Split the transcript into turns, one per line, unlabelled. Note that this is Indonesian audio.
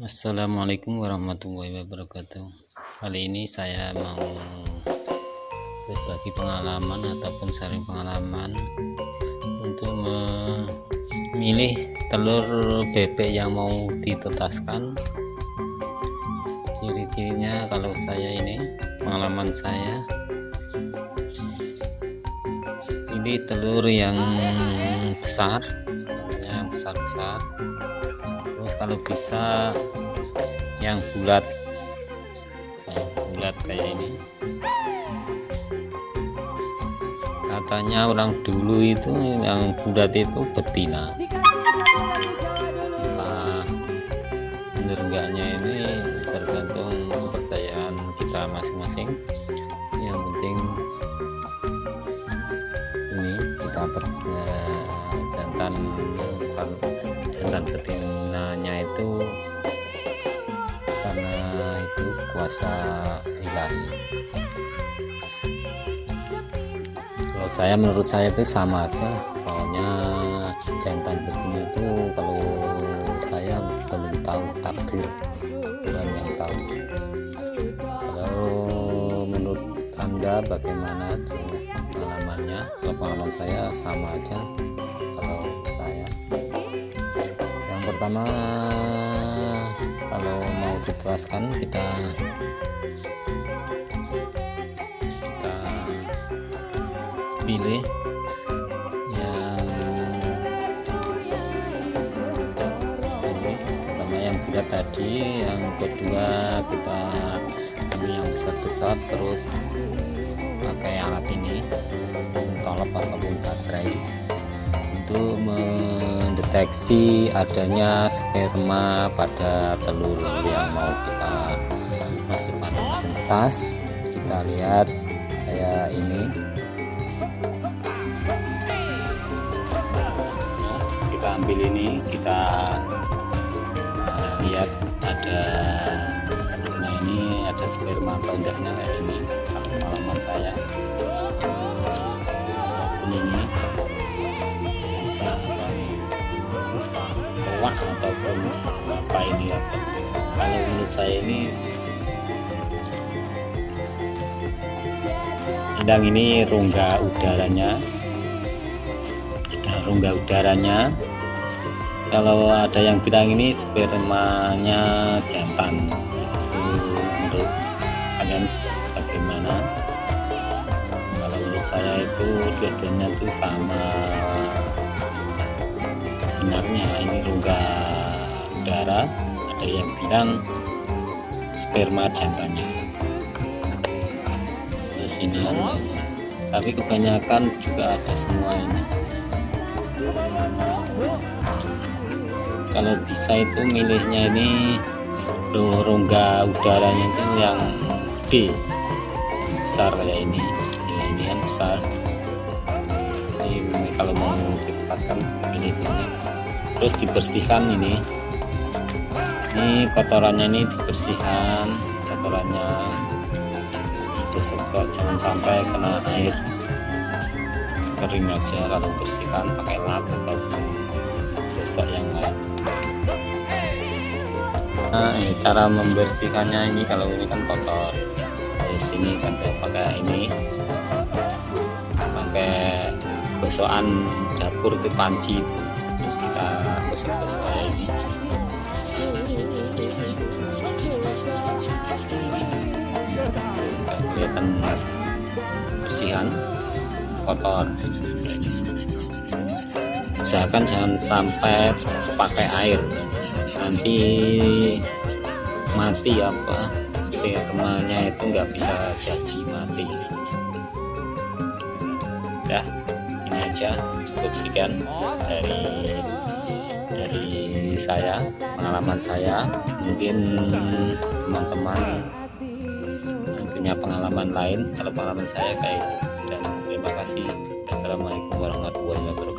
Assalamualaikum warahmatullahi wabarakatuh. Kali ini saya mau berbagi pengalaman ataupun sharing pengalaman untuk memilih telur bebek yang mau ditetaskan. Ciri-cirinya kalau saya ini pengalaman saya ini telur yang besar yang besar-besar kalau bisa yang bulat. Yang bulat kayak ini. Katanya orang dulu itu yang bulat itu betina. Entah bener enggaknya ini tergantung kepercayaan kita masing-masing. Yang penting ini kita percaya jantan jantan betinanya itu kuasa ilahi. Kalau saya menurut saya itu sama aja. Pokoknya jantan betina itu kalau saya belum tahu takdir Tuhan yang tahu. Kalau menurut anda bagaimana pengalamannya? Kalau pengalaman saya sama aja pertama kalau diteraskan kita kita pilih yang ini pertama yang bulat tadi yang kedua kita ambil yang besar-besar terus pakai alat ini sentolop ataupun baterai untuk mendeteksi adanya sperma pada telur yang mau kita masukkan ke mesin tas kita lihat kayak ini. Kita ambil ini kita uh, lihat ada nah ini ada sperma atau enggaknya kalau menurut saya ini indang ini rongga udaranya. Ada rongga udaranya. Kalau ada yang bilang ini spermanya jantan. Itu menurut kalian bagaimana? Kalau menurut saya itu dua-duanya itu sama. Sebenarnya ini rongga udara ada yang bilang sperma jantannya. Di sini tapi kebanyakan juga ada semua ini. Kalau bisa itu milihnya ini rongga udaranya itu yang gede besar kayak ini. Ini kan besar. Ini kalau mau dipaskan ini terus dibersihkan ini ini kotorannya ini dibersihkan kotorannya digosok jangan sampai kena air. Kering aja kalau bersihkan pakai lap atau gosok yang lain. Nah ini cara membersihkannya ini kalau ini kan kotor. Di sini kan pakai ini. Pakai gosokan dapur itu panci itu terus kita gosok-gosok ini kelihatan bersihan kotor. Usahakan jangan sampai pakai air. Nanti mati apa spermanya itu nggak bisa jadi mati. Ya ini aja. Cukup sekian dari dari saya pengalaman saya. Mungkin teman-teman punya pengalaman lain kalau pengalaman saya kayak itu dan terima kasih. Assalamualaikum warahmatullahi wabarakatuh